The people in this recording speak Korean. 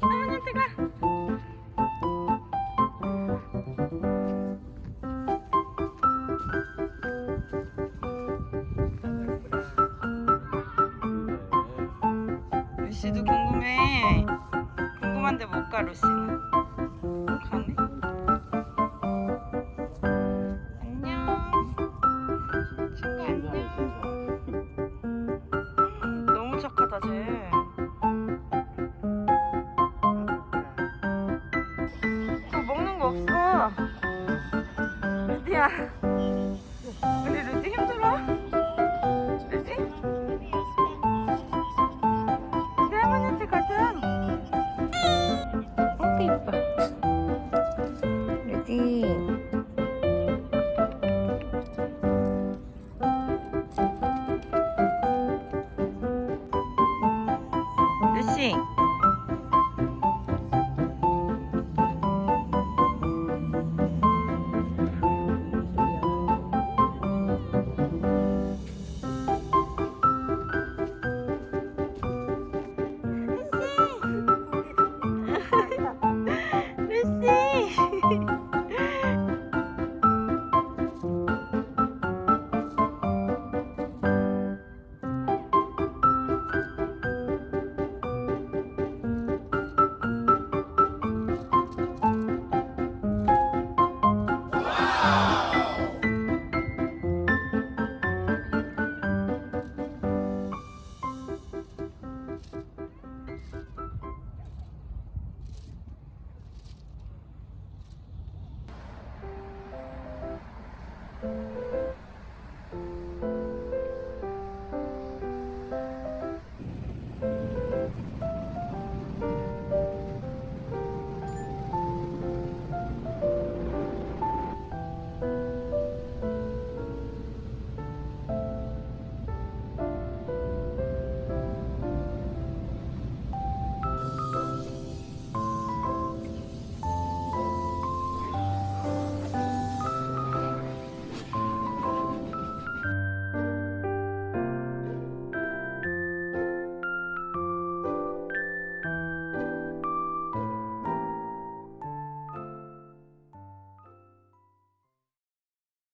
너무 깜짝아 루시도 궁금해. 궁금한데 못 가 루시는. 가네. 안녕. 친구 안녕 너무 착하다 쟤. 루디야. 우리 루디 힘들어? 루디? 루디 할머니한테 가자 어때 이뻐 루디 루시. Bye.